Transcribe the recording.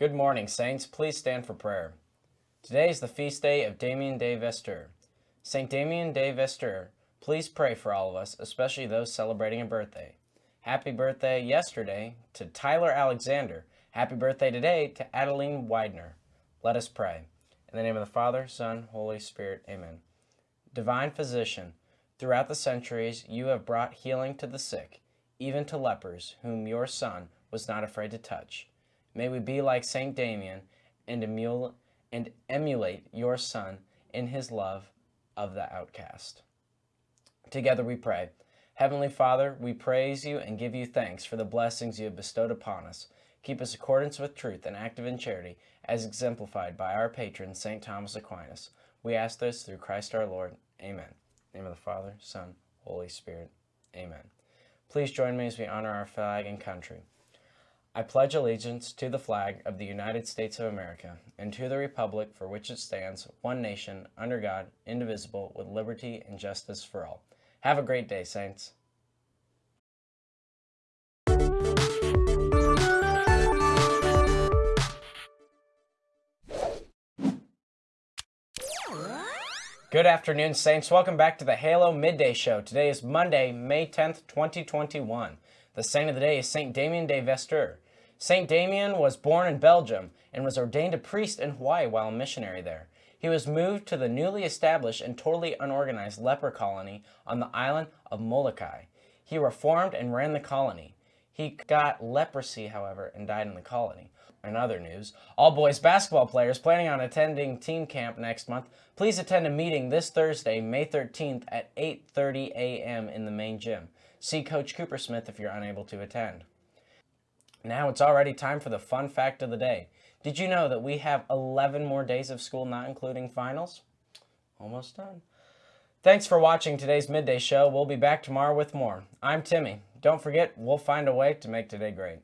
Good morning, Saints. Please stand for prayer. Today is the feast day of Damien de Veuster. St. Damien de Veuster, please pray for all of us, especially those celebrating a birthday. Happy birthday yesterday to Tyler Alexander. Happy birthday today to Adeline Widener. Let us pray. In the name of the Father, Son, Holy Spirit, amen. Divine Physician, throughout the centuries you have brought healing to the sick, even to lepers, whom your Son was not afraid to touch. May we be like Saint Damien and, and emulate your Son in his love of the outcast. Together we pray. Heavenly Father, we praise you and give you thanks for the blessings you have bestowed upon us. Keep us accordance with truth and active in charity, as exemplified by our patron, St. Thomas Aquinas. We ask this through Christ our Lord. Amen. name of the Father, Son, Holy Spirit. Amen. Please join me as we honor our flag and country. I pledge allegiance to the flag of the United States of America and to the republic for which it stands, one nation, under God, indivisible, with liberty and justice for all. Have a great day, Saints. Good afternoon, Saints. Welcome back to the Halo Midday Show. Today is Monday, May 10th, 2021. The saint of the day is Saint Damien de Veuster. Saint Damien was born in Belgium and was ordained a priest in Hawaii while a missionary there. He was moved to the newly established and totally unorganized leper colony on the island of Molokai. He reformed and ran the colony. He got leprosy, however, and died in the colony. In other news, all boys basketball players planning on attending team camp next month, please attend a meeting this Thursday, May 13th at 8.30 a.m. in the main gym. See Coach Cooper Smith if you're unable to attend. Now it's already time for the fun fact of the day. Did you know that we have 11 more days of school, not including finals? Almost done. Thanks for watching today's Midday Show. We'll be back tomorrow with more. I'm Timmy. Don't forget, we'll find a way to make today great.